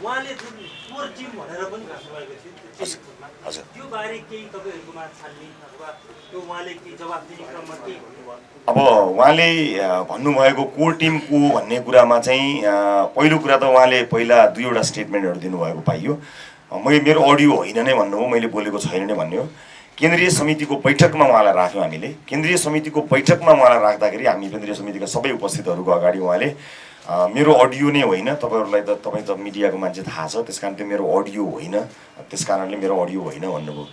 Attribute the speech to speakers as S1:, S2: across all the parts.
S1: उहाँले जुन core team भनेर पनि भन्नुभएको थियो त्यो बारे केही तपाईँहरूकोमा छानबिन अथवा त्यो उहाँले केही जवाब दिने क्रममा केही भन्नुभयो?
S2: अब उहाँले भन्नुभएको कोर टिम को भन्ने कुरामा चाहिँ पहिलो कुरा त उहाँले पहिला दुईवटा स्टेटमेन्टहरू दिनुभएको पाइयो। मैले मेरो अडियो होइन नै भन्नु हो मैले बोलेको छैन नै भन्ने हो। केन्द्रीय समितिको बैठकमा उहाँलाई राख्यौँ हामीले। केन्द्रीय समितिको बैठकमा उहाँलाई राख्दाखेरि हामी केन्द्रीय समितिका सबै उपस्थितहरूको अगाडि उहाँले मेरो अडियो नै होइन। तपाईँहरूलाई त तपाईँ त मिडियाको मान्छे थाहा छ। त्यस कारण त्यो मेरो अडियो होइन। त्यस कारणले मेरो अडियो होइन भन्नुभयो।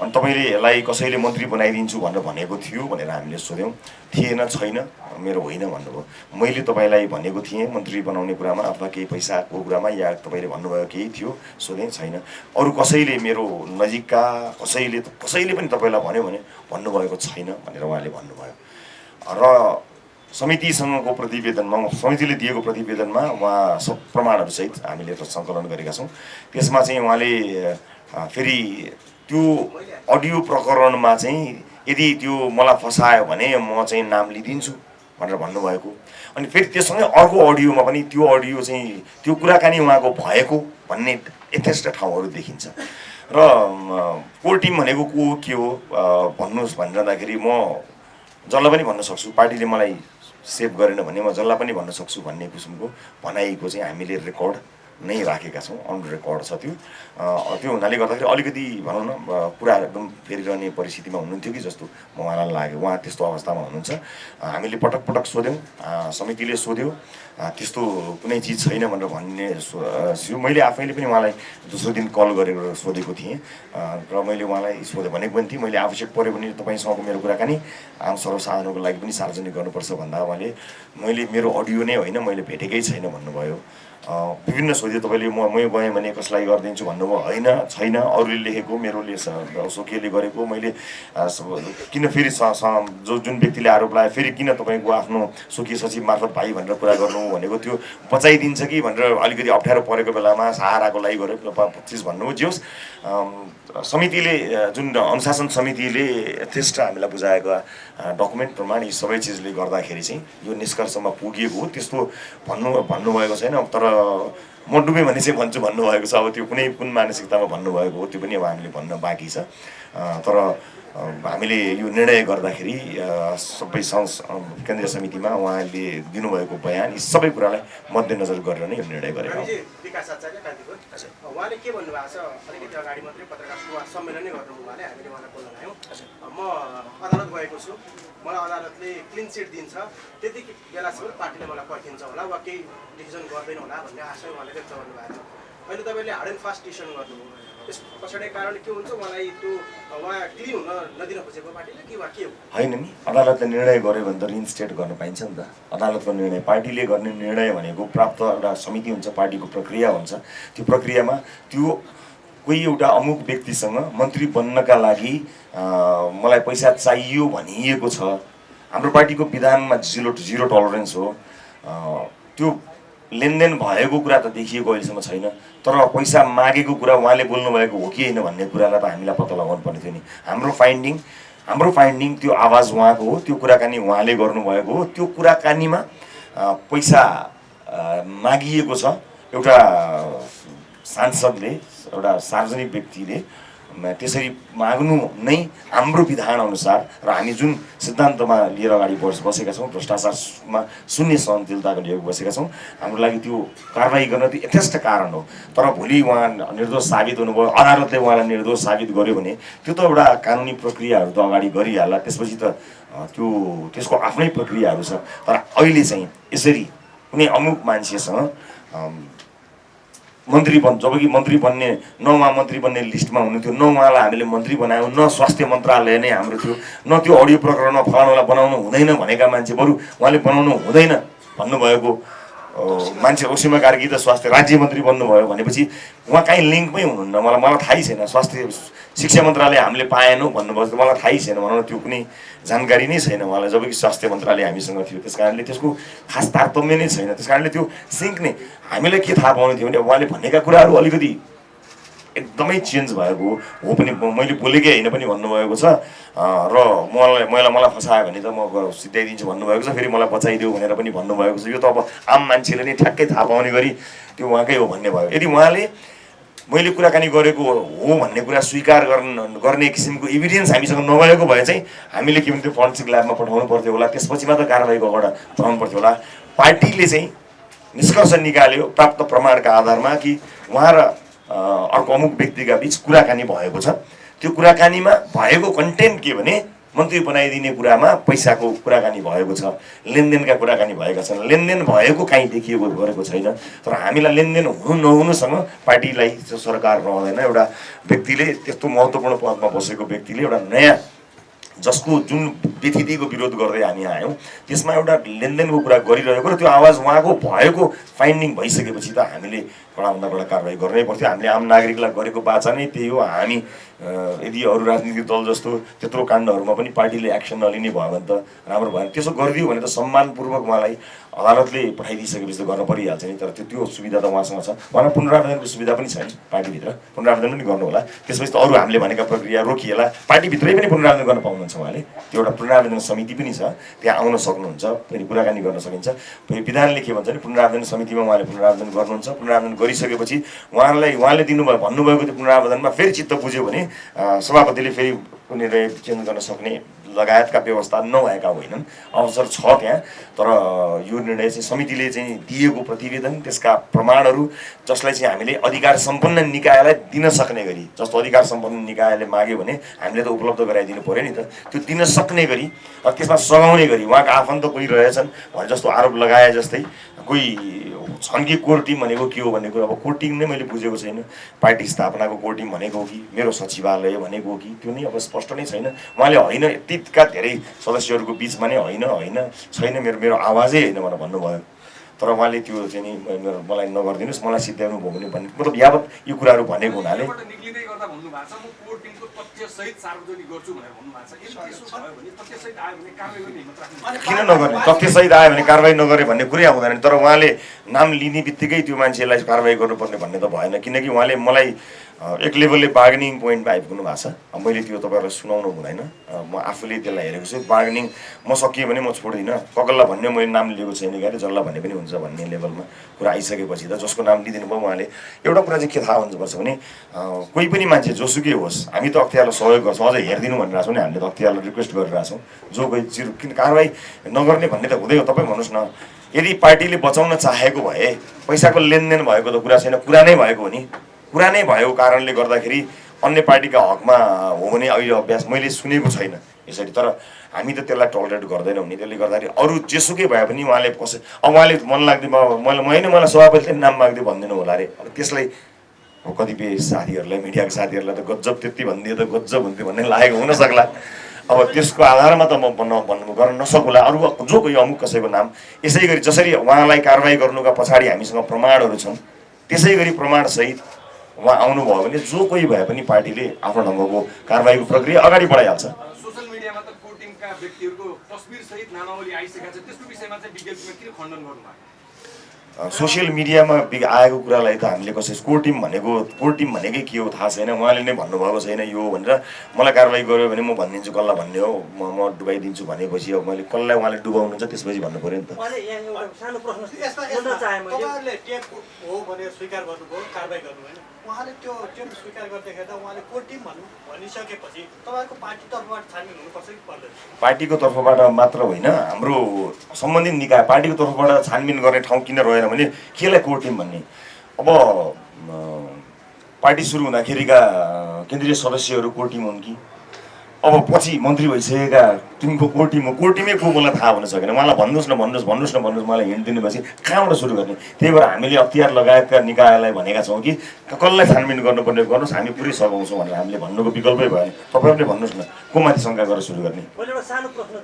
S2: अनि तपाईँले यसलाई कसैले मन्त्री बनाइदिन्छु भनेर भनेको थियो भनेर हामीले सोध्यौँ। थिएन छैन। मेरो होइन भन्नुभयो। मैले तपाईँलाई भनेको थिएँ मन्त्री बनाउने कुरामा अथवा केही पैसाको कुरामा या तपाईँले भन्नुभयो केही थियो। सोधेँ छैन। अरू कसैले मेरो नजिकका कसैले कसैले पनि तपाईँलाई भन्यो भने भन्नुभएको छैन भनेर उहाँले भन्नुभयो। र समितिसँगको प्रतिवेदनमा समितिले दिएको प्रतिवेदनमा उहाँ सब प्रमाणहरूसहित हामीले सङ्कलन गरेका छौँ। त्यसमा चाहिँ उहाँले फेरि त्यो अडियो प्रकरणमा चाहिँ यदि त्यो मलाई फसायो भने म चाहिँ नाम लिइदिन्छु भनेर भन्नुभएको। अनि फेरि त्यससँगै अर्को अडियोमा पनि त्यो अडियो चाहिँ त्यो कुराकानी उहाँको भएको भन्ने यथेष्ट ठाउँहरू देखिन्छ। र कोर टिम भनेको को के हो भन्नुहोस् भनिरहँदाखेरि म जसलाई पनि भन्न सक्छु पार्टीले मलाई सेभ गरेन भने म जसलाई पनि भन्न सक्छु भन्ने किसिमको भनाइको चाहिँ हामीले रेकर्ड नै राखेका छौँ अन रेकर्ड छ त्यो। त्यो हुनाले गर्दाखेरि अलिकति भनौँ न कुरा एकदम फेरिरहने परिस्थितिमा हुनुहुन्थ्यो कि जस्तो म उहाँलाई लाग्यो। उहाँ त्यस्तो अवस्थामा हुनुहुन्छ। हामीले पटक पटक सोध्यौँ समितिले सोध्यो त्यस्तो कुनै चिज छैन भनेर भन्ने सो- मैले आफैले पनि उहाँलाई दोस्रो दिन कल गरेर सोधेको थिएँ र मैले उहाँलाई सोधेँ भनेको पनि थिएँ। मैले आवश्यक पऱ्यो भने तपाईँसँगको मेरो कुराकानी आम सर्वसाधारणको लागि पनि सार्वजनिक गर्नुपर्छ भन्दा उहाँले मैले मेरो अडियो नै होइन मैले भेटेकै छैन भन्नुभयो। विभिन्न सोध्यो तपाईँले म मै गएँ भने कसलाई गरिदिन्छु भन्नुभयो होइन छैन। अरूले लेखेको मेरोले स- स्वकीयले गरेको। मैले किन फेरि जो जुन व्यक्तिले आरोप लगायो फेरि किन तपाईँको आफ्नो स्वकीय सचिव मार्फत भाइ भनेर कुरा गर्नु भनेको त्यो बचाइदिन्छ कि भनेर अलिकति अप्ठ्यारो परेको बेलामा सहाराको लागि गरेको चिज भन्नुभयो जे होस् समितिले जुन अनुशासन समितिले यथेष्ट हामीलाई बुझाएको डकुमेन्ट प्रमाण यी सबै चिजले गर्दाखेरि चाहिँ यो निष्कर्षमा पुगिएको हो। त्यस्तो भन्नु भन्नुभएको छैन। तर म डुबेँ भने चाहिँ भन्छु भन्नुभएको छ। अब त्यो कुनै कुन मानसिकतामा भन्नुभएको हो त्यो पनि अब हामीले भन्न बाँकी छ। तर हामीले यो निर्णय गर्दाखेरि सबै संस केन्द्रीय समितिमा उहाँले दिनुभएको बयान यी सबै कुरालाई मध्यनजर गरेर नै यो निर्णय गरेका
S3: उहाँले के भन्नुभएको छ? अलिकति अगाडि मात्रै पत्रकार सुवास सम्मेलन नै गर्नु उहाँले हामीले उहाँलाई बोल्न ल्यायौँ म अदालत गएको छु। मलाई अदालतले क्लिन चिट दिन्छ। त्यति बेलासम्म पार्टीले मलाई पर्खिन्छ होला वा केही डिसिजन गर्दैन होला भन्ने आशय उहाँले व्यक्त गर्नुभएको छ। अहिले तपाईँले हार्ड एन्ड फास्ट डिसिसन गर्नुभयो।
S2: होइन नि। अदालतले निर्णय गर्यो भने त रिइन्स्टेट गर्न पाइन्छ नि त। अदालतको निर्णय पार्टीले गर्ने निर्णय भनेको प्राप्त एउटा समिति हुन्छ पार्टीको प्रक्रिया हुन्छ। त्यो प्रक्रियामा त्यो कोही एउटा अमुक व्यक्तिसँग मन्त्री बन्नका लागि मलाई पैसा चाहियो भनिएको छ। हाम्रो पार्टीको विधानमा जिरो जिरो टलरेन्स हो। त्यो लेनदेन भएको कुरा त देखिएको अहिलेसम्म छैन। तर पैसा मागेको कुरा उहाँले बोल्नुभएको हो कि होइन भन्ने कुरालाई त हामीलाई पत्ता लगाउनु पर्ने थियो नि। हाम्रो फाइन्डिङ हाम्रो फाइन्डिङ त्यो आवाज उहाँको हो त्यो कुराकानी उहाँले गर्नुभएको हो। त्यो कुराकानीमा पैसा मागिएको छ। एउटा सांसदले एउटा सार्वजनिक व्यक्तिले त्यसरी माग्नु नै हाम्रो विधानअनुसार र हामी जुन सिद्धान्तमा लिएर अगाडि बस बसेका छौँ भ्रष्टाचारमा शून्य सहनशीलताको लिएर बसेका छौँ हाम्रो लागि त्यो कारवाही गर्न त्यो यथेष्ट कारण हो। तर भोलि उहाँ निर्दोष साबित हुनुभयो अदालतले उहाँलाई निर्दोष साबित गर्यो भने त्यो त एउटा कानुनी प्रक्रियाहरू त अगाडि गरिहाल्ला त्यसपछि त त्यो त्यसको आफ्नै प्रक्रियाहरू छ। तर अहिले चाहिँ यसरी कुनै अमुक मान्छेसँग मन्त्री बन् जब कि मन्त्री बन्ने न उहाँ मन्त्री बन्ने लिस्टमा हुनुहुन्थ्यो न उहाँलाई हामीले मन्त्री बनायौँ न स्वास्थ्य मन्त्रालय नै हाम्रो थियो न त्यो अडियो प्रकरणमा फलानुलाई बनाउनु हुँदैन भनेका मान्छे बरु उहाँले बनाउनु हुँदैन भन्नुभएको मान्छे ओसिमा कार्की त स्वास्थ्य राज्य मन्त्री बन्नुभयो भनेपछि उहाँ काहीँ लिङ्कमै हुनुहुन्न। मलाई मलाई थाहै छैन स्वास्थ्य शिक्षा मन्त्रालय हामीले पाएनौँ भन्नुभयो मलाई थाहै छैन भनौँ न त्यो कुनै जानकारी नै छैन उहाँलाई जब कि स्वास्थ्य मन्त्रालय हामीसँग थियो। त्यस कारणले त्यसको खास तारतम्य नै छैन। त्यस कारणले त्यो सिङ्क नै हामीलाई के थाहा पाउनु थियो भने उहाँले भनेका कुराहरू अलिकति एकदमै चेन्ज भएको हो पनि मैले बोलेकै होइन पनि भन्नुभएको छ। र मलाई मलाई मलाई फसायो भने त म सिध्याइदिन्छु भन्नुभएको छ फेरि मलाई बचाइदेऊ भनेर पनि भन्नुभएको छ। यो त अब आम मान्छेले नै ठ्याक्कै थाहा पाउने गरी त्यो उहाँकै हो भन्ने भयो। यदि उहाँले मैले कुराकानी गरेको हो भन्ने कुरा स्वीकार गर्न गर्ने किसिमको इभिडेन्स हामीसँग नभएको भए चाहिँ हामीले के भन्थ्यो फरेन्सिक ल्याबमा पठाउनु पर्थ्यो होला। त्यसपछि मात्र कारवाहीको अगाडि चढाउनु पर्थ्यो होला। पार्टीले चाहिँ निष्कर्ष निकाल्यो प्राप्त प्रमाणका आधारमा कि उहाँ र अर्को अमुक व्यक्तिका बिच कुराकानी भएको छ। त्यो कुराकानीमा भएको कन्टेन्ट के भने मन्त्री बनाइदिने कुरामा पैसाको कुराकानी भएको छ। लेनदेनका कुराकानी भएका छन्। लेनदेन भएको काहीँ देखिएको गरेको छैन। तर हामीलाई लेनदेन हुनु नहुनुसँग पार्टीलाई सरकार रहँदैन। एउटा व्यक्तिले त्यस्तो महत्त्वपूर्ण पदमा बसेको व्यक्तिले एउटा नयाँ जसको जुन व्यथितिको विरोध गर्दै हामी आयौँ त्यसमा एउटा लेनदेनको कुरा गरिरहेको र त्यो आवाज उहाँको भएको फाइन्डिङ भइसकेपछि त हामीले कडाभन्दा कडा कारवाही गर्नै पर्थ्यो। हामीले आम नागरिकलाई गरेको बाचा नै त्यही हो। हामी यदि अरू राजनीतिक दल जस्तो त्यत्रो काण्डहरूमा पनि पार्टीले एक्सन नलिने भयो भने त राम्रो भएन त्यसो गरिदियो भने त सम्मानपूर्वक उहाँलाई अदालतले पठाइदिइसकेपछि त गर्न परिहाल्छ नि। तर त्यो त्यो सुविधा त उहाँसँग छ। उहाँलाई पुनरावेदनको सुविधा पनि छैन पार्टीभित्र। पुनरावेदन पनि गर्नु होला त्यसपछि त अरू हामीले भनेका प्रक्रिया रोकिएला। पार्टीभित्रै पनि पुनरावेदन गर्न पाउनुहुन्छ उहाँले। त्यो एउटा पुनरावेदन समिति पनि छ। त्यहाँ आउन सक्नुहुन्छ। फेरि कुराकानी गर्न सकिन्छ। फेरि विधानले के भन्छ भने पुनरावेदन समितिमा उहाँले पुनरावेदन गर्नुहुन्छ। पुनरावेदन गरिसकेपछि उहाँलाई उहाँले दिनुभयो भन्नुभएको त्यो पुनरावेदनमा फेरि चित्त बुझ्यो भने सभापतिले फेरि कुनै चेन्ज गर्न सक्ने लगायतका व्यवस्था नभएका होइनन्। अवसर छ त्यहाँ तर यो निर्णय चाहिँ समितिले चाहिँ दिएको प्रतिवेदन त्यसका प्रमाणहरू जसलाई चाहिँ हामीले अधिकार सम्पन्न निकायलाई दिन सक्ने गरी जस्तो अधिकार सम्पन्न निकायले माग्यो भने हामीले त उपलब्ध गराइदिनु पऱ्यो नि त। त्यो दिन सक्ने गरी त्यसमा सघाउने गरी उहाँका आफन्त कोही रहेछन् भने जस्तो आरोप लगाए जस्तै कोही छन् कि कोर टिम भनेको के हो भन्ने कुरो अब कोर टिम नै मैले बुझेको छैन। पार्टी स्थापनाको कोर टिम भनेको हो कि मेरो सचिवालय भनेको हो कि त्यो नै अब स्पष्ट नै छैन। उहाँले होइन यतिका धेरै सदस्यहरूको बिचमा नै होइन होइन छैन मेरो मेरो आवाजै होइन भनेर भन्नुभयो। तर उहाँले त्यो चाहिँ नि मेरो मलाई नगरिदिनुहोस् मलाई सिद्ध्याउनु भयो भने भन्ने मतलब यावत यो कुराहरू भनेको हुनाले। किन नगर्ने? तथ्यसहित आयो भने कारवाही नगरे भन्ने कुरै आउँदैन तर उहाँले नाम लिने बित्तिकै त्यो मान्छेलाई कारवाही गर्नुपर्ने भन्ने त भएन। किनकि उहाँले मलाई एक लेभलले बार्गेनिङ पोइन्टमा आइपुग्नु भएको छ। मैले त्यो तपाईँहरूलाई सुनाउनु हुँदैन। म आफूले त्यसलाई हेरेको छु। बार्गेनिङ म सकिएँ भने म छोड्दिनँ। ककल्ला भन्ने मैले नाम लिएको छैन क्या जसलाई भन्ने पनि हुन्छ भन्ने लेभलमा कुरा आइसकेपछि त जसको नाम लिइदिनु भयो उहाँले। एउटा कुरा चाहिँ के थाहा हुनुपर्छ भने कोही पनि मान्छे जोसुकै होस् हामी त अख्तियारलाई सहयोग गर्छौँ अझ हेरिदिनु भनिरहेको छौँ नि हामीले त अख्तियारलाई रिक्वेस्ट गरिरहेको छौँ। जो कोही चिर किन कारवाही नगर्ने भन्ने त हुँदै हो तपाईँ भन्नुहोस् न यदि पार्टीले बचाउन चाहेको भए पैसाको लेनदेन भएको त कुरा छैन कुरा नै भएको हो नि। कुरा नै भएको कारणले गर्दाखेरि अन्य पार्टीका हकमा हो भने अहिले अभ्यास मैले सुनेको छैन यसरी। तर हामी त त्यसलाई टलरेट गर्दैनौँ नि। त्यसले गर्दाखेरि अरू जेसुकै भए पनि उहाँले कसै अब उहाँले मन लाग्दैन मैले मैले मलाई सभापतिले नाम माग्दै भनिदिनु होला अरे। अब त्यसलाई कतिपय साथीहरूलाई मिडियाको साथीहरूलाई त गजब त्यति भनिदियो त गजब हुन्थ्यो भन्ने लागेको हुनसक्ला अब त्यसको आधारमा त म भन्नु गर्न नसकुला। अरू जो कोही अमुक कसैको नाम यसै गरी जसरी उहाँलाई कारवाही गर्नुका पछाडि हामीसँग प्रमाणहरू छन् त्यसै गरी प्रमाणसहित उहाँ आउनुभयो भने जो कोही भए पनि पार्टीले आफ्नो ढङ्गको कारवाहीको प्रक्रिया अगाडि बढाइहाल्छ।
S4: सोसियल मिडियामा त व्यक्तिहरूको तस्बिरसहित नामावली आइसकेको छ त्यसको विषयमा चाहिँ विज्ञप्तिमा किन खण्डन गर्नुभएको
S2: अ, सोसियल मिडियामा बिग आएको कुरालाई त हामीले कसै कोर टिम भनेको कोर टिम भनेकै के हो थाहा छैन। उहाँले नै भन्नुभएको छैन यो हो भनेर मलाई कारवाही गर्यो भने म भनिदिन्छु कसलाई भन्ने हो? म म डुबाइदिन्छु भनेपछि अब मैले कसलाई उहाँले डुबाउनुहुन्छ त्यसपछि भन्नु पऱ्यो नि त।
S1: उहाँले यहाँ एउटा सानो प्रश्न
S5: यस्ता
S1: सोध्न
S5: यस्ता
S1: चाहेँ मैले।
S5: तपाईँहरूले टेप हो भनेर स्वीकार गर्नुभयो कारवाही गर्नु होइन? उहाँले त्यो टेप स्वीकार गर्दाखेरि त उहाँले को टिम भन्नु भनिसकेपछि तपाईँहरूको पार्टी तर्फबाट छानबिन हुनुपर्छ कि पर्दैन?
S2: पार्टीको तर्फबाट मात्र होइन हाम्रो सम्बन्धित निकाय पार्टीको तर्फबाट छानबिन गर्ने ठाउँ किन रहेन भने केलाई कोर टिम भन्ने। अब पार्टी सुरु हुँदाखेरिका केन्द्रीय सदस्यहरू कोर टिम हुन् कि? अब पछि मन्त्री भइसकेका टिमको कोर टिम हो कोर टिमै को मलाई थाहा हुन सकेन। उहाँलाई भन्नुहोस् न भन्नुहोस् भन्नुहोस् न भन्नुहोस् मलाई हिँड दिनुभएपछि कहाँबाट सुरु गर्ने? त्यही भएर हामीले अख्तियार लगायतका निकायलाई भनेका छौँ कि कसलाई छानबिन गर्नुपर्ने गर्नुहोस् हामी पुरै सघाउँछौँ भनेर हामीले भन्नुको विकल्पै भएन। तपाईँहरूले भन्नुहोस् न को माथि शङ्का गरेर सुरु गर्ने।
S1: मैले एउटा सानो प्रश्न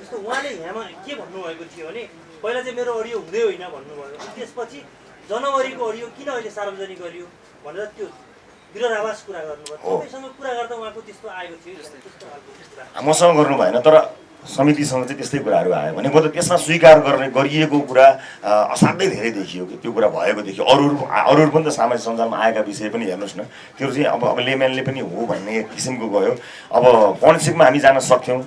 S1: जस्तो उहाँले यहाँमा के भन्नुभएको थियो भने पहिला चाहिँ मेरो अडियो हुँदै होइन भन्नुभयो। त्यसपछि जनवरीको अडियो किन अहिले सार्वजनिक गरियो भनेर त्यो विरोधाभास कुरा गर्नुभयो। तपाईँसँग कुरा गर्दा उहाँको त्यस्तो आएको थियो।
S2: मसँग गर्नु भएन तर समितिसँग चाहिँ त्यस्तै कुराहरू आयो भनेको त त्यसमा स्वीकार गर्ने गरिएको कुरा असाध्यै धेरै देखियो कि त्यो कुरा भएको देखियो। अरू अरू अरू पनि त सामाजिक सञ्जालमा आएका विषय पनि हेर्नुहोस् न। त्यो चाहिँ अब अब लेम्यानले पनि हो भन्ने किसिमको गयो अब पण्सिकमा हामी जान सक्थ्यौँ।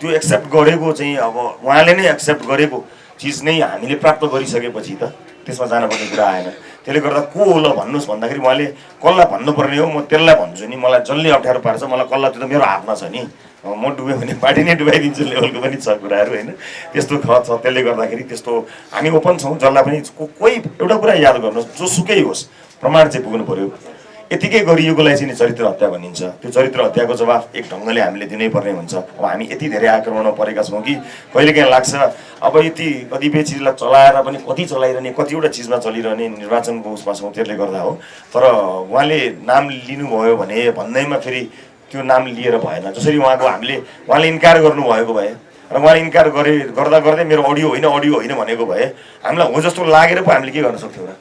S2: त्यो एक्सेप्ट गरेको चाहिँ अब उहाँले नै एक्सेप्ट गरेको चिज नै हामीले प्राप्त गरिसकेपछि त त्यसमा जानुपर्ने कुरा आएन। त्यसले गर्दा को हो ल भन्नुहोस् भन्दाखेरि उहाँले कसलाई भन्नुपर्ने हो? म त्यसलाई भन्छु नि। मलाई जसले अप्ठ्यारो पार्छ मलाई कसलाई त्यो त मेरो हातमा छ नि। म डुब्यो भने पार्टी नै डुबाइदिन्छु लेभलको पनि छ कुराहरू होइन। त्यस्तो ख छ। त्यसले गर्दाखेरि त्यस्तो हामी ओपन छौँ। जसलाई पनि कोही एउटा कुरा याद गर्नुहोस् जोसुकै होस्। प्रमाण चाहिँ पुग्नु पऱ्यो यतिकै गरिएकोलाई चाहिँ नि चरित्र हत्या भनिन्छ। त्यो चरित्र हत्याको जवाफ एक ढङ्गले हामीले दिनै पर्ने हुन्छ। अब हामी यति धेरै आक्रमणमा परेका छौँ कि कहिलेकाहीँ लाग्छ अब यति कतिपय चिजलाई चलाएर पनि कति चलाइरहने कतिवटा चिजमा चलिरहने निर्वाचनको उसमा छौँ त्यसले गर्दा हो। तर उहाँले नाम लिनुभयो भने भन्दैमा फेरि त्यो नाम लिएर भएन। जसरी उहाँको हामीले उहाँले इन्कार गर्नुभएको भए र उहाँले इन्कार गरे गर्दा गर्दै मेरो अडियो होइन अडियो होइन भनेको भए हामीलाई हो जस्तो लागेर पो हामीले के गर्न सक्थ्यौँ र?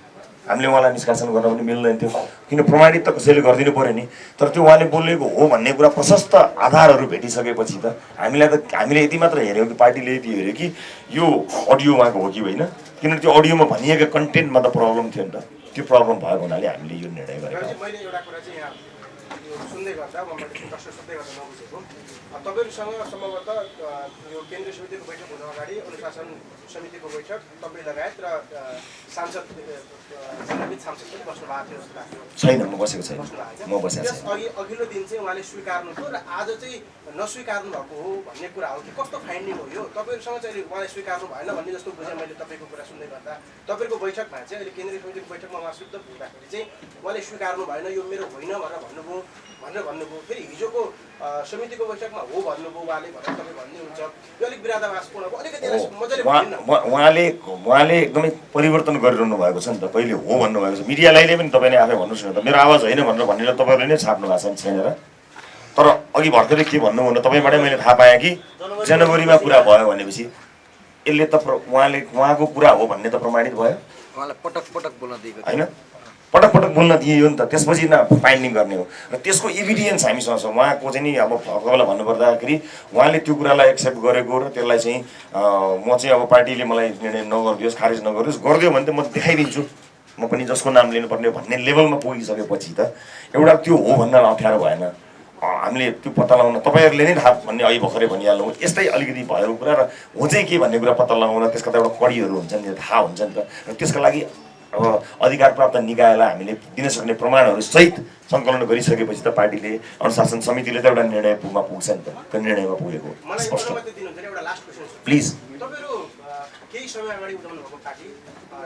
S2: हामीले उहाँलाई निष्कासन गर्न पनि मिल्दैन थियो। किन प्रमाणित त कसैले गरिदिनु पऱ्यो नि? तर त्यो उहाँले बोलेको हो भन्ने कुरा प्रशस्त आधारहरू भेटिसकेपछि त हामीलाई त हामीले यति मात्र हेऱ्यौँ कि पार्टीले यति हेऱ्यो कि यो अडियो उहाँको हो कि होइन? किनभने त्यो अडियोमा भनिएका कन्टेन्टमा त प्रब्लम थियो नि त। त्यो प्रब्लम भएको हुनाले हामीले यो निर्णय गरेका
S3: यो सुन्दै गर्दा म मैले प्रश्न सोध्दै गर्दा नबुझेको तपाईँहरूसँग सम्भवतः यो केन्द्रीय समितिको बैठक हुनु अगाडि अनुशासन समितिको बैठक तपाईँ लगायत र सांसद सांसद पनि बस्नु भएको थियो
S2: छैन म बसेको छैन म बसेको छैन
S3: अघि अघिल्लो दिन चाहिँ उहाँले स्वीकार्नु थियो र आज चाहिँ नस्वीकार्नु भएको हो भन्ने कुरा हो कि कस्तो फाइन्डिङ हो यो तपाईँहरूसँग चाहिँ अहिले उहाँले स्वीकार्नु भएन भन्ने जस्तो बुझेँ मैले तपाईँको कुरा सुन्दै गर्दा तपाईँको बैठकमा चाहिँ अहिले केन्द्रीय समितिको बैठकमा उहाँ शुद्ध हुँदाखेरि चाहिँ उहाँले स्वीकार्नु भएन यो मेरो होइन भनेर भन्नुभयो भनेर भन्नुभयो। फेरि हिजोको समितिको बैठकमा हो भन्नुभयो उहाँले भनेर तपाईँ भन्नुहुन्छ। यो अलिक विरादाभासपूर्ण भयो। अलिकति मजाले भन्नु
S2: उहाँले उहाँले एकदमै परिवर्तन गरिरहनु भएको छ नि त। पहिले हो भन्नुभएको छ। मिडियालाई पनि तपाईँले आफै भन्नुहोस् न त। मेरो आवाज होइन भनेर भनेर तपाईँहरूले नै छाप्नु भएको छ नि छैन र तर अघि भर्खरै के भन्नु भने तपाईँबाटै मैले थाहा पाएँ कि जनवरीमा कुरा भयो भनेपछि यसले त उहाँले उहाँको कुरा हो भन्ने त प्रमाणित भयो।
S6: उहाँलाई पटक पटक बोल्न दिएको।
S2: होइन? पटक पटक बोल्न दिइयो नि त। त्यसपछि न फाइन्डिङ गर्ने हो। र त्यसको इभिडियन्स हामीसँग छ। उहाँको चाहिँ नि अब तपाईँलाई भन्नुपर्दाखेरि उहाँले त्यो कुरालाई एक्सेप्ट गरेको र त्यसलाई चाहिँ म चाहिँ अब पार्टीले मलाई निर्णय नगरिदियोस् खारेज नगरिदियोस् गरिदियो भने त म देखाइदिन्छु। म पनि जसको नाम लिनुपर्ने भन्ने लेभलमा पुगिसकेपछि त एउटा त्यो हो भन्न अप्ठ्यारो भएन। हामीले त्यो पत्ता लगाउन तपाईँहरूले नै थाहा भन्ने अघि भर्खरै भनिहाल्नु यस्तै अलिकति भएको कुरा र हो चाहिँ के भन्ने कुरा पत्ता लगाउन त्यसका त एउटा कडीहरू हुन्छ नि थाहा हुन्छ नि त। र त्यसका लागि अब अधिकार प्राप्त निकायलाई हामीले दिन सक्ने प्रमाणहरू सहित सङ्कलन गरिसकेपछि त पार्टीले अनुशासन समितिले त एउटा निर्णय पुगमा पुग्छ नि त। त्यो निर्णयमा पुगेको स्पष्ट। प्लिज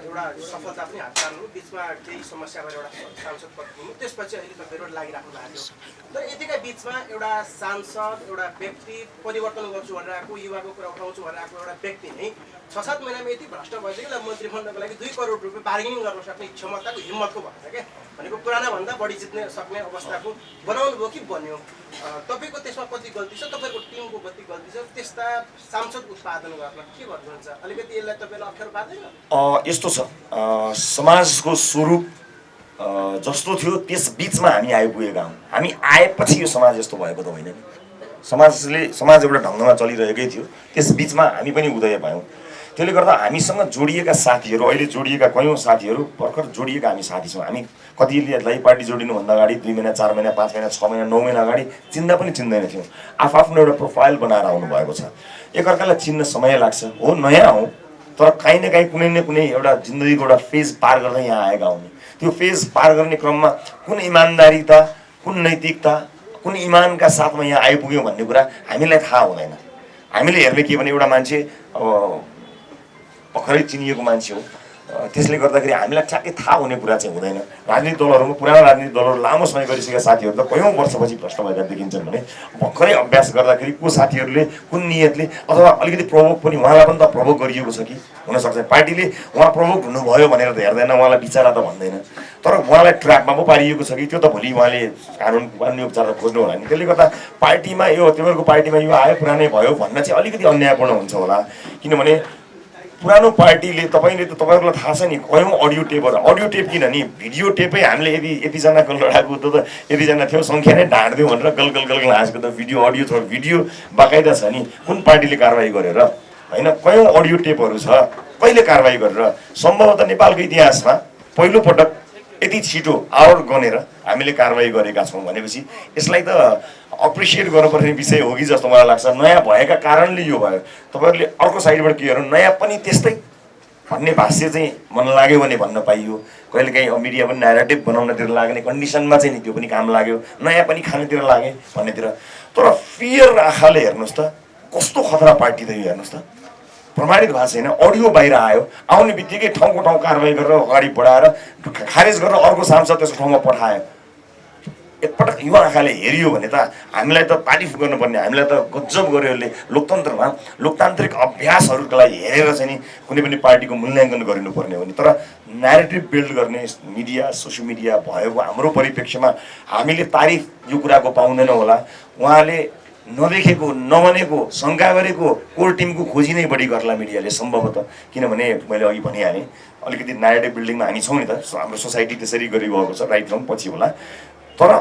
S3: एउटा सफलता पनि हात पार्नु बिचमा केही समस्या भएर एउटा सांसद पद पुग्नु त्यसपछि अहिले तपाईँहरू लागिराख्नु भएको थियो तर यतिका बिचमा एउटा सांसद एउटा व्यक्ति परिवर्तन गर्छु भनेर आएको युवाको कुरा उठाउँछु भनेर आएको एउटा व्यक्ति नै छ सात महिनामा यति भ्रष्ट भएछ कि उसलाई मन्त्री बन्नको लागि दुई करोड रुपियाँ बार्गेनिङ गर्न सक्ने क्षमताको हिम्मतको भएछ क्या? भनेको पुराना भन्दा बढी जित्ने सक्ने अवस्थाको बनाउनु भयो कि बन्यो? तपाईँको त्यसमा कति गल्ती छ? तपाईँको टिमको कति गल्ती छ? त्यस्ता सांसद उत्पादन गर्न के भन्नुहुन्छ? अलिकति यसलाई तपाईँलाई अप्ठ्यारो पार्दैन?
S2: यस्तो छ। समाजको स्वरूप जस्तो थियो त्यस बिचमा हामी आइपुगेका हौँ। हामी आएपछि यो समाज यस्तो भएको त होइन नि। समाजले समाज एउटा ढङ्गमा चलिरहेकै थियो। त्यस बिचमा हामी पनि उदय भयौँ। त्यसले गर्दा हामीसँग जोडिएका साथीहरू अहिले जोडिएका कयौँ साथीहरू भर्खर जोडिएका हामी साथी छौँ। हामी कतिलाई पार्टी जोडिनुभन्दा अगाडि दुई महिना चार महिना पाँच महिना छ महिना नौ महिना अगाडि चिन्दा पनि चिन्दैन थियौँ। आफ्नो एउटा प्रोफाइल बनाएर आउनुभएको छ। एकअर्कालाई चिन्न समय लाग्छ। हो नयाँ हौँ। तर काहीँ न काहीँ कुनै न कुनै एउटा जिन्दगीको एउटा फेज पार गर्दै यहाँ आएका हुने। त्यो फेज पार गर्ने क्रममा कुन इमान्दारिता कुन नैतिकता कुन इमानका साथमा यहाँ आइपुग्यौँ भन्ने कुरा हामीलाई थाहा हुँदैन। हामीले हेर्ने के भने एउटा मान्छे अब भर्खरै चिनिएको मान्छे हो। त्यसले गर्दाखेरि हामीलाई ठ्याक्कै थाहा हुने कुरा चाहिँ हुँदैन। राजनीतिक दलहरूमा पुरानो राजनीतिक दलहरू लामो समय गरिसकेका साथीहरू त कयौँ वर्षपछि भ्रष्ट भएका देखिन्छन् भने भर्खरै अभ्यास गर्दाखेरि को साथीहरूले कुन नियतले अथवा अलिकति प्रभोग पनि उहाँलाई पनि त प्रभोग गरिएको छ कि? हुनसक्छ। पार्टीले उहाँ प्रभोग हुनुभयो भनेर त हेर्दैन उहाँलाई बिचारा त भन्दैन। तर उहाँलाई ट्र्याकमा पो पारिएको छ कि? त्यो त भोलि उहाँले कानुन कानुनी उपचार खोज्नु होला नि। त्यसले गर्दा पार्टीमा यो तिमीहरूको पार्टीमा यो आयो पुरानै भयो भन्न चाहिँ अलिकति अन्यायपूर्ण हुन्छ होला। किनभने पुरानो पार्टीले तपाईँले त तपाईँहरूलाई थाहा छ नि कयौँ अडियो टेपहरू अडियो टेप किनभने भिडियो टेपै हामीले यदि यतिजनाको लडाएको त यतिजना थियो सङ्ख्या नै ढाँट्दियो भनेर गल गल गल हाँसेको त भिडियो अडियो छ भिडियो बाकाइदा छ नि कुन पार्टीले कारवाही गरेर? होइन कयौँ अडियो टेपहरू छ? कहिले कारवाही गरेर? सम्भवतः नेपालको इतिहासमा पहिलोपटक यति छिटो आवर गनेर हामीले कारवाही गरेका छौँ भनेपछि यसलाई त अप्रिसिएट गर्नुपर्ने विषय हो कि जस्तो मलाई लाग्छ। नयाँ भएका कारणले यो भयो। तपाईँहरूले अर्को साइडबाट के गर्नु? नयाँ पनि त्यस्तै भन्ने भाष्य चाहिँ मन लाग्यो भने भन्न पाइयो। कहिलेकाहीँ मिडिया पनि नेरेटिभ बनाउनतिर लाग्ने कन्डिसनमा चाहिँ नि त्यो पनि काम लाग्यो। नयाँ पनि खानेतिर लागे भन्नेतिर। तर फियर आँखाले हेर्नुहोस् त कस्तो खतरा पार्टी त यो हेर्नुहोस् त। प्रमाणित भएको छैन अडियो बाहिर आयो आउने बित्तिकै ठाउँको ठाउँ कारवाही गरेर अगाडि बढाएर खारेज गरेर अर्को सांसद त्यसको ठाउँमा पठायो। एकपटक युवा आँखाले हेरियो भने त हामीलाई त तारिफ गर्नुपर्ने हामीलाई त गजब गर्यो यसले। लोकतन्त्रमा लोकतान्त्रिक अभ्यासहरूको लागि हेरेर चाहिँ नि कुनै पनि पार्टीको मूल्याङ्कन गरिनुपर्ने हो नि। तर नेरेटिभ बिल्ड गर्ने मिडिया सोसियल मिडिया भएको हाम्रो परिप्रेक्ष्यमा हामीले तारिफ यो कुराको पाउँदैनौँ होला। उहाँले नदेखेको नभनेको शङ्का गरेको कोर टिमको खोजी नै बढी गर्ला मिडियाले सम्भवतः। किनभने मैले अघि भनिहालेँ अलिकति नेरेटिभ बिल्डिङमा हामी छौँ नि त हाम्रो सोसाइटी त्यसरी गरिरहेको छ राइट रङ पछि होला। तर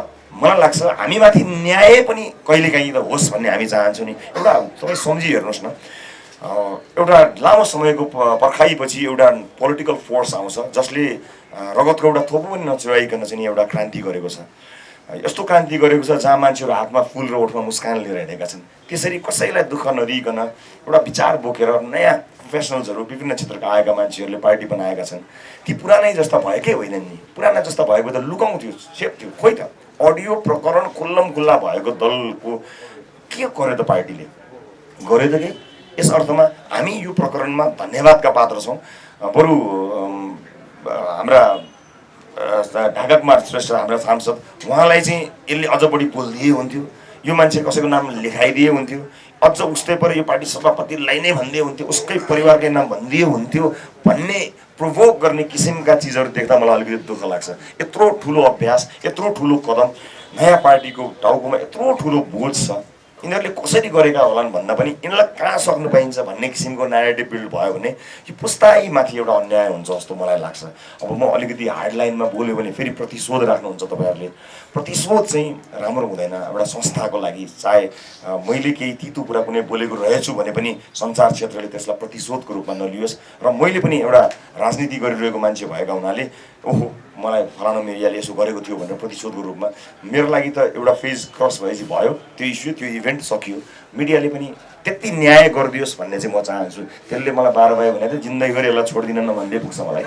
S2: मलाई लाग्छ हामीमाथि न्याय पनि कहिलेकाहीँ त होस् भन्ने हामी चाहन्छौँ नि। एउटा तपाईँ सम्झी हेर्नुहोस् न एउटा लामो समयको पर्खाइपछि एउटा पोलिटिकल फोर्स आउँछ जसले रगतको एउटा थोपो पनि नचुहाइकन चाहिँ एउटा क्रान्ति गरेको छ। यस्तो क्रान्ति गरेको छ जहाँ मान्छेहरू हातमा फुल र ओठमा मुस्कान लिएर हिँडेका छन्। त्यसरी कसैलाई दुःख नदिइकन एउटा विचार बोकेर नयाँ प्रोफेसनल्सहरू विभिन्न क्षेत्रका आएका मान्छेहरूले पार्टी बनाएका छन्। ती पुरानै जस्ता भएकै होइनन् नि। पुराना जस्ता भएको त लुकाउँथ्यो सेप्थ्यो खोइ त। अडियो प्रकरण खुल्लम खुल्ला भएको दलको के गर्यो त पार्टीले? गर्यो त के? यस अर्थमा हामी यो प्रकरणमा धन्यवादका पात्र छौँ। बरु हाम्रा ढाका कुमार श्रेष्ठ हाम्रा सांसद। उहाँलाई चाहिँ यसले अझ बढी बोलिदिए हुन्थ्यो। यो मान्छे कसैको नाम लेखाइदिए हुन्थ्यो। अझ उस्तै पर यो पार्टी सभापतिलाई नै भनिदिए हुन्थ्यो। उसकै परिवारकै नाम भनिदिए हुन्थ्यो। भन्ने प्रोभोक गर्ने किसिमका चिजहरू देख्दा मलाई अलिकति दुःख लाग्छ। यत्रो ठुलो अभ्यास यत्रो ठुलो कदम नयाँ पार्टीको टाउकोमा यत्रो ठुलो बोझ छ। यिनीहरूले कसरी गरेका होलान् भन्दा पनि यिनीहरूलाई कहाँ सक्नु पाइन्छ भन्ने किसिमको नेरेटिभ बिल्ड भयो भने यो पुस्ताइमाथि एउटा अन्याय हुन्छ जस्तो मलाई लाग्छ। अब म अलिकति हार्ड लाइनमा बोल्यो भने फेरि प्रतिशोध राख्नुहुन्छ तपाईँहरूले। प्रतिशोध चाहिँ राम्रो हुँदैन। एउटा संस्थाको लागि चाहे मैले केही तितो कुरा कुनै बोलेको रहेछु भने पनि सञ्चार क्षेत्रले त्यसलाई प्रतिशोधको रूपमा नलियोस्। र मैले पनि एउटा राजनीति गरिरहेको मान्छे भएका हुनाले ओहो मलाई फलानु मेरियाले यसो गरेको थियो भनेर प्रतिशोधको रूपमा मेरो लागि त एउटा फेज क्रस भएपछि भयो। त्यो इस्यु त्यो इभेन्ट सकियो। मिडियाले पनि त्यति न्याय गरिदियोस् भन्ने चाहिँ म चाहन्छु। त्यसले मलाई बाह्र भयो भने त जिन्दगीभरि यसलाई छोडिदिन न भन्दै पुग्छ मलाई।